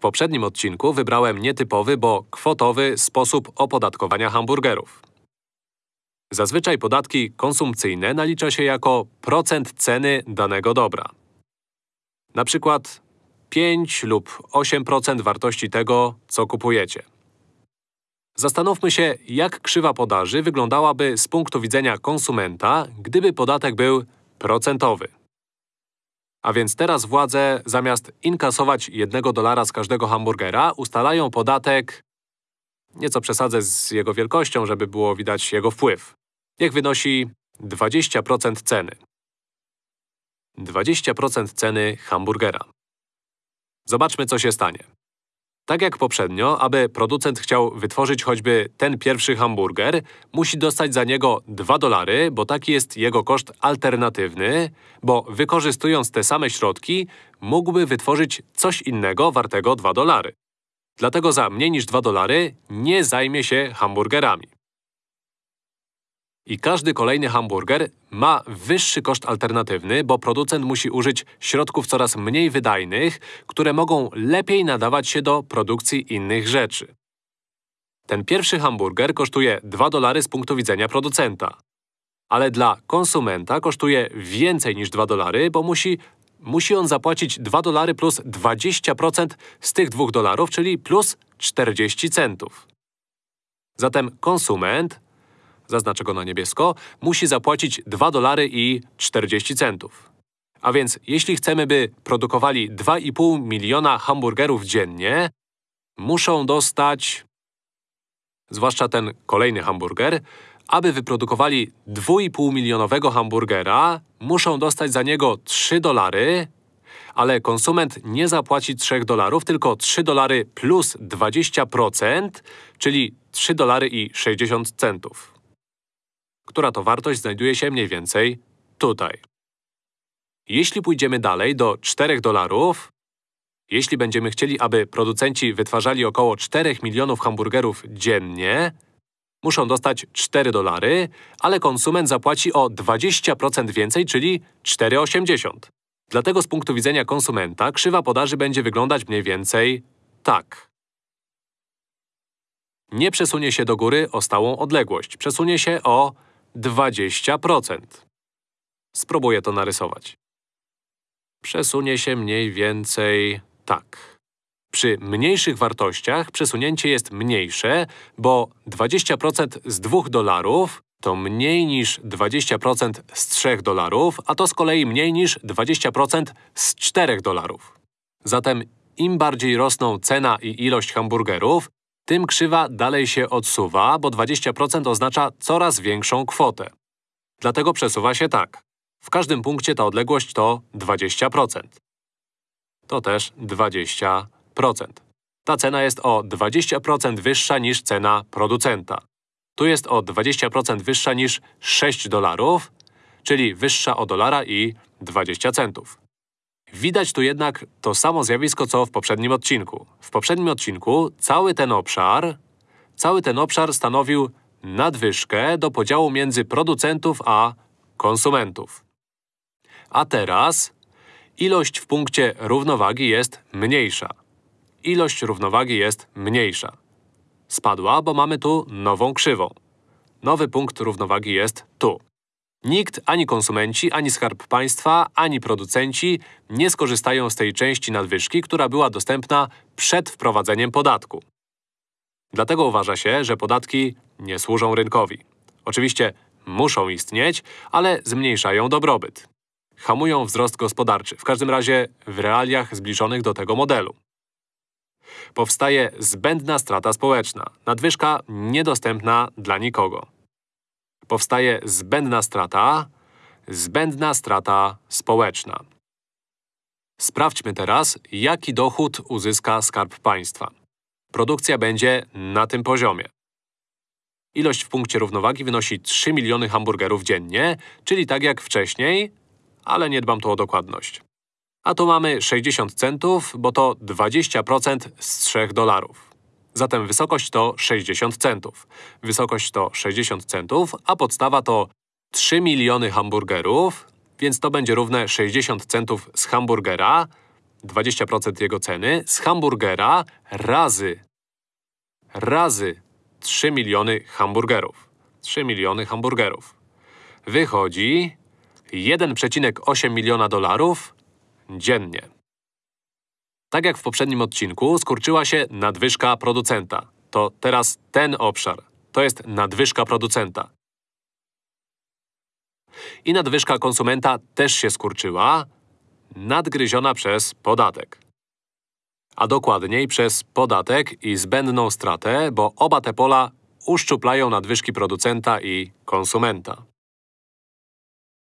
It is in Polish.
poprzednim odcinku wybrałem nietypowy, bo kwotowy sposób opodatkowania hamburgerów. Zazwyczaj podatki konsumpcyjne nalicza się jako procent ceny danego dobra. Na przykład 5 lub 8% wartości tego, co kupujecie. Zastanówmy się, jak krzywa podaży wyglądałaby z punktu widzenia konsumenta, gdyby podatek był procentowy. A więc teraz władze, zamiast inkasować jednego dolara z każdego hamburgera, ustalają podatek… Nieco przesadzę z jego wielkością, żeby było widać jego wpływ. Niech wynosi 20% ceny. 20% ceny hamburgera. Zobaczmy, co się stanie. Tak jak poprzednio, aby producent chciał wytworzyć choćby ten pierwszy hamburger, musi dostać za niego 2 dolary, bo taki jest jego koszt alternatywny, bo wykorzystując te same środki, mógłby wytworzyć coś innego wartego 2 dolary. Dlatego za mniej niż 2 dolary nie zajmie się hamburgerami. I każdy kolejny hamburger ma wyższy koszt alternatywny, bo producent musi użyć środków coraz mniej wydajnych, które mogą lepiej nadawać się do produkcji innych rzeczy. Ten pierwszy hamburger kosztuje 2 dolary z punktu widzenia producenta. Ale dla konsumenta kosztuje więcej niż 2 dolary, bo musi, musi on zapłacić 2 dolary plus 20% z tych 2 dolarów, czyli plus 40 centów. Zatem konsument zaznaczę go na niebiesko, musi zapłacić 2 dolary i 40 centów. A więc jeśli chcemy, by produkowali 2,5 miliona hamburgerów dziennie, muszą dostać, zwłaszcza ten kolejny hamburger, aby wyprodukowali 2,5 milionowego hamburgera, muszą dostać za niego 3 dolary, ale konsument nie zapłaci 3 dolarów, tylko 3 dolary plus 20%, czyli 3 dolary i 60 centów która to wartość znajduje się mniej więcej tutaj. Jeśli pójdziemy dalej do 4 dolarów, jeśli będziemy chcieli, aby producenci wytwarzali około 4 milionów hamburgerów dziennie, muszą dostać 4 dolary, ale konsument zapłaci o 20% więcej, czyli 4,80. Dlatego z punktu widzenia konsumenta krzywa podaży będzie wyglądać mniej więcej tak. Nie przesunie się do góry o stałą odległość, przesunie się o 20%. Spróbuję to narysować. Przesunie się mniej więcej tak. Przy mniejszych wartościach przesunięcie jest mniejsze, bo 20% z 2 dolarów to mniej niż 20% z 3 dolarów, a to z kolei mniej niż 20% z 4 dolarów. Zatem im bardziej rosną cena i ilość hamburgerów, tym krzywa dalej się odsuwa, bo 20% oznacza coraz większą kwotę. Dlatego przesuwa się tak. W każdym punkcie ta odległość to 20%. To też 20%. Ta cena jest o 20% wyższa niż cena producenta. Tu jest o 20% wyższa niż 6 dolarów, czyli wyższa o dolara i 20 centów. Widać tu jednak to samo zjawisko, co w poprzednim odcinku. W poprzednim odcinku cały ten obszar, cały ten obszar stanowił nadwyżkę do podziału między producentów a konsumentów. A teraz ilość w punkcie równowagi jest mniejsza. Ilość równowagi jest mniejsza. Spadła, bo mamy tu nową krzywą. Nowy punkt równowagi jest tu. Nikt, ani konsumenci, ani Skarb Państwa, ani producenci nie skorzystają z tej części nadwyżki, która była dostępna przed wprowadzeniem podatku. Dlatego uważa się, że podatki nie służą rynkowi. Oczywiście muszą istnieć, ale zmniejszają dobrobyt. Hamują wzrost gospodarczy, w każdym razie w realiach zbliżonych do tego modelu. Powstaje zbędna strata społeczna, nadwyżka niedostępna dla nikogo powstaje zbędna strata, zbędna strata społeczna. Sprawdźmy teraz, jaki dochód uzyska Skarb Państwa. Produkcja będzie na tym poziomie. Ilość w punkcie równowagi wynosi 3 miliony hamburgerów dziennie, czyli tak jak wcześniej, ale nie dbam tu o dokładność. A tu mamy 60 centów, bo to 20% z 3 dolarów. Zatem wysokość to 60 centów. Wysokość to 60 centów, a podstawa to 3 miliony hamburgerów, więc to będzie równe 60 centów z hamburgera 20% jego ceny z hamburgera razy razy 3 miliony hamburgerów. 3 miliony hamburgerów. Wychodzi 1,8 miliona dolarów dziennie. Tak jak w poprzednim odcinku, skurczyła się nadwyżka producenta. To teraz ten obszar. To jest nadwyżka producenta. I nadwyżka konsumenta też się skurczyła, nadgryziona przez podatek. A dokładniej przez podatek i zbędną stratę, bo oba te pola uszczuplają nadwyżki producenta i konsumenta.